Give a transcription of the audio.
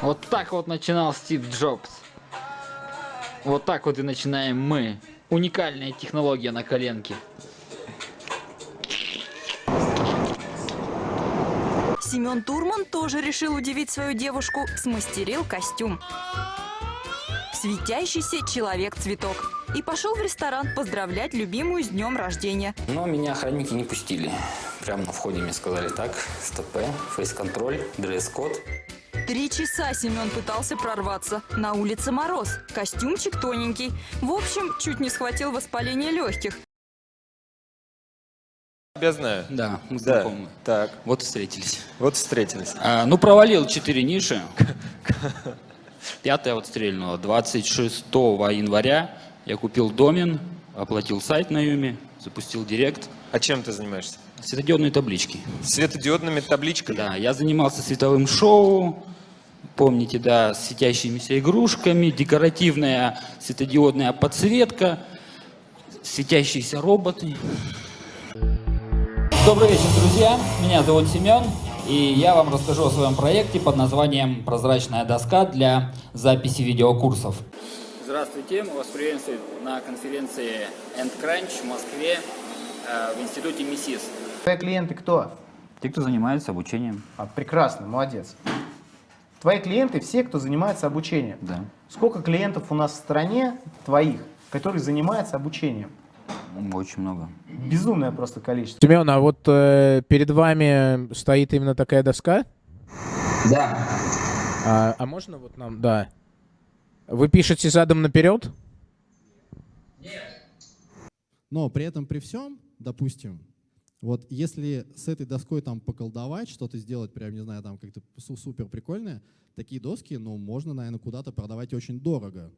Вот так вот начинал Стив Джобс. Вот так вот и начинаем мы. Уникальная технология на коленке. Семен Турман тоже решил удивить свою девушку, смастерил костюм. Светящийся человек-цветок. И пошел в ресторан поздравлять любимую с днем рождения. Но меня охранники не пустили. Прямо на входе мне сказали так, СТП, фейс-контроль, дресс-код. Три часа Семен пытался прорваться. На улице мороз, костюмчик тоненький. В общем, чуть не схватил воспаление легких. Тебя знаю. Да, мы Да. знакомы. Так, Вот встретились. вот встретились. А, ну, провалил 4 ниши. Пятая вот стрельнула. 26 января я купил домен, оплатил сайт на Юме, запустил директ. А чем ты занимаешься? Светодиодные таблички. Светодиодными табличками? Да, я занимался световым шоу, помните, да, с светящимися игрушками, декоративная светодиодная подсветка, светящиеся роботы. Добрый вечер, друзья. Меня зовут Семен, и я вам расскажу о своем проекте под названием «Прозрачная доска для записи видеокурсов». Здравствуйте, мы вас приветствуем на конференции EndCrunch в Москве э, в институте МИСИС. Твои клиенты кто? Те, кто занимается обучением. А, прекрасно, молодец. Твои клиенты все, кто занимается обучением. Да. Сколько клиентов у нас в стране твоих, которые занимаются обучением? Очень много. Безумное просто количество. Семен, а вот э, перед вами стоит именно такая доска? Да. А, а можно вот нам, да. Вы пишете задом наперед? Но при этом, при всем, допустим, вот если с этой доской там поколдовать, что-то сделать прям, не знаю, там как-то су- супер прикольное, такие доски, ну, можно, наверное, куда-то продавать очень дорого.